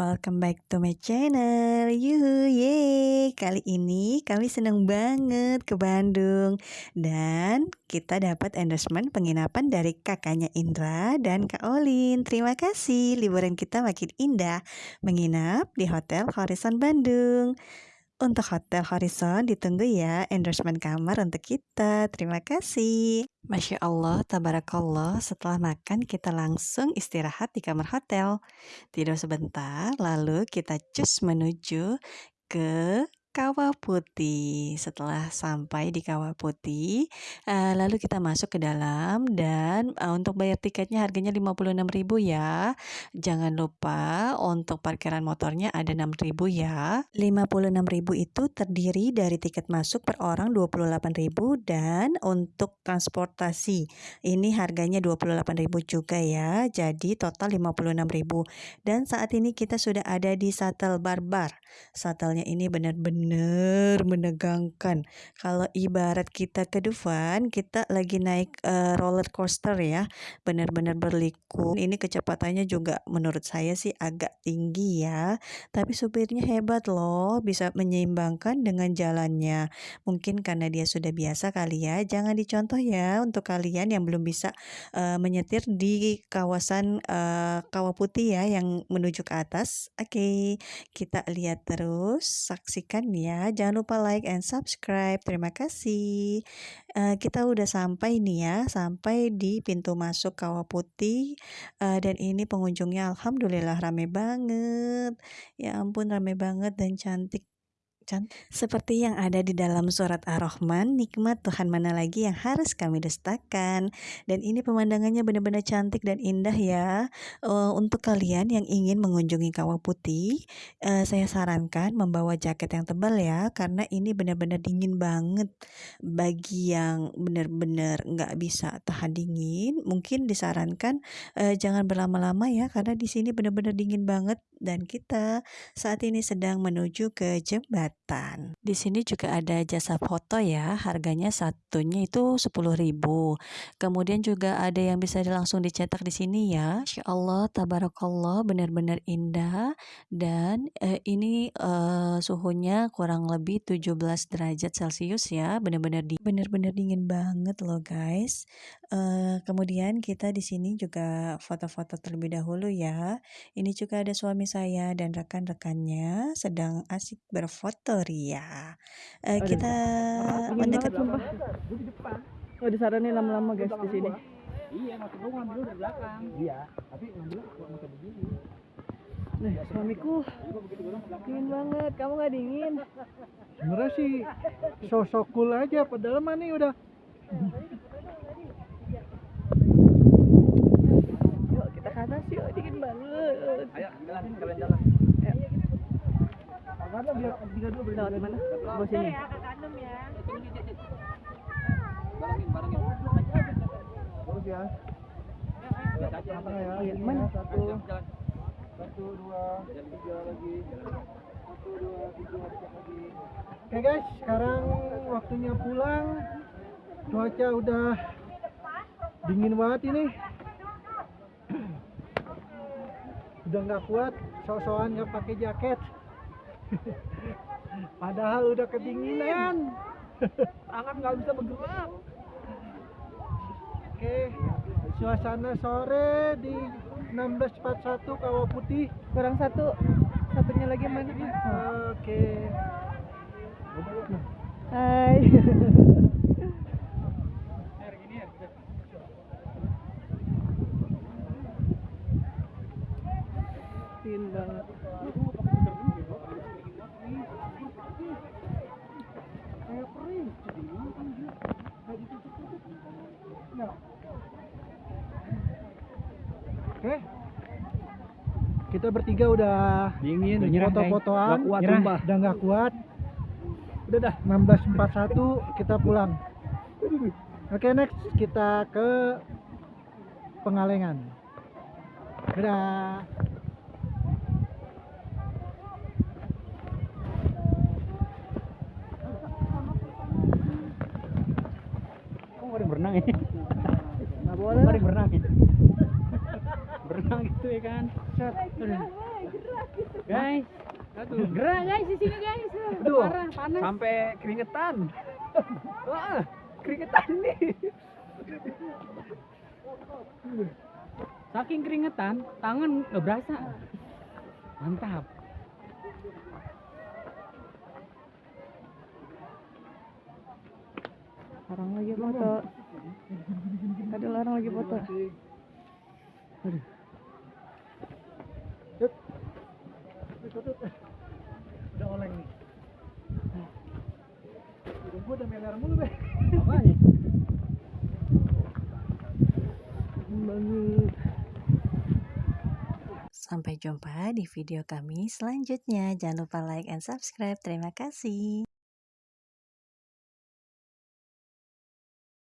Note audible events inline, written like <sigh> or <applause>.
Welcome back to my channel. Yuhu, ye. Kali ini kami senang banget ke Bandung dan kita dapat endorsement penginapan dari kakaknya Indra dan Kak Olin. Terima kasih. Liburan kita makin indah menginap di Hotel Horizon Bandung. Untuk Hotel Horizon ditunggu ya endorsement kamar untuk kita. Terima kasih. Masya Allah, tabarakallah. Setelah makan kita langsung istirahat di kamar hotel. Tidur sebentar, lalu kita cus menuju ke Kawah Putih. Setelah sampai di Kawah Putih, uh, lalu kita masuk ke dalam dan uh, untuk bayar tiketnya harganya 56.000 ya. Jangan lupa untuk parkiran motornya ada 6.000 ya. 56.000 itu terdiri dari tiket masuk per orang 28.000 dan untuk transportasi ini harganya 28.000 juga ya. Jadi total 56.000. Dan saat ini kita sudah ada di Shuttle Barbar. Shuttle-nya ini benar-benar benar menegangkan. Kalau ibarat kita ke Dufan, kita lagi naik uh, roller coaster ya, benar-benar berliku. Ini kecepatannya juga menurut saya sih agak tinggi ya, tapi supirnya hebat loh, bisa menyeimbangkan dengan jalannya. Mungkin karena dia sudah biasa kali ya, jangan dicontoh ya untuk kalian yang belum bisa uh, menyetir di kawasan uh, Kawah Putih ya yang menuju ke atas. Oke, okay, kita lihat terus, saksikan ya. Jangan lupa like and subscribe. Terima kasih. Uh, kita udah sampai nih ya, sampai di pintu masuk Kawah Putih. Uh, dan ini pengunjungnya alhamdulillah rame banget. Ya ampun rame banget dan cantik seperti yang ada di dalam surat Ar-Rahman, nikmat Tuhan mana lagi yang harus kami dustakan. Dan ini pemandangannya benar-benar cantik dan indah ya. Uh, untuk kalian yang ingin mengunjungi Kawah Putih, uh, saya sarankan membawa jaket yang tebal ya, karena ini benar-benar dingin banget. Bagi yang benar-benar nggak bisa tahan dingin, mungkin disarankan uh, jangan berlama-lama ya, karena di sini benar-benar dingin banget. Dan kita saat ini sedang menuju ke jembatan kesehatan. Di sini juga ada jasa foto ya, harganya satunya itu 10.000. Kemudian juga ada yang bisa langsung dicetak di sini ya. Insya Allah, tabarakallah, benar-benar indah dan eh, ini eh, suhunya kurang lebih 17 derajat Celcius ya, benar-benar di benar-benar dingin banget loh guys. Eh, kemudian kita di sini juga foto-foto terlebih dahulu ya. Ini juga ada suami saya dan rekan-rekannya sedang asik berfoto Ria. Uh, kita mendekat sumpah. Oh disaranin lama-lama guys di sini. Iya, maksud gua ngambil dari belakang. Iya, tapi ngambil masih begini. Nih, suamiku dingin banget. Kamu nggak dingin? Sebenarnya sih sosok cool aja, padahal mah nih udah Yuk kita ke atas yuk, dingin banget. Ayo, jalanin kalian jalan. Karena biar tiga dulu berlewat mana? Bawah sini. Ya, barengin, barengin. Terus ya. Ya? Iya, mana? Satu, satu, dua, tiga lagi. Satu, dua, tiga, lagi. Oke guys, sekarang waktunya pulang. Cuaca udah dingin banget ini. <clears throat> udah nggak kuat, sok-sokan nggak pakai jaket. <laughs> Padahal udah kedinginan. Tangan nggak bisa bergerak. Oke, suasana sore di 1641 Kawah Putih. Kurang satu. Satunya lagi mana? Oke. Dingin banget. Kayak perih. Nah. Oke. Kita bertiga udah Dingin, foto-fotoan, kuat, Nyerah. udah nggak kuat. Udah dah. 1641 kita pulang. Oke next kita ke Pengalengan. Dadah. Kok ada berenang ini? Nggak boleh. Ada berenang. Berenang gitu ya kan. Set. Aduh. Guys, Aduh. gerak guys di sini guys. Aduh. Parah, panas. Sampai keringetan. Wah, <laughs> keringetan nih. Saking keringetan, tangan nggak berasa. Mantap. Orang lagi foto. Ada orang lagi foto. Udah Udah meler mulu, Be. Sampai jumpa di video kami selanjutnya. Jangan lupa like and subscribe. Terima kasih.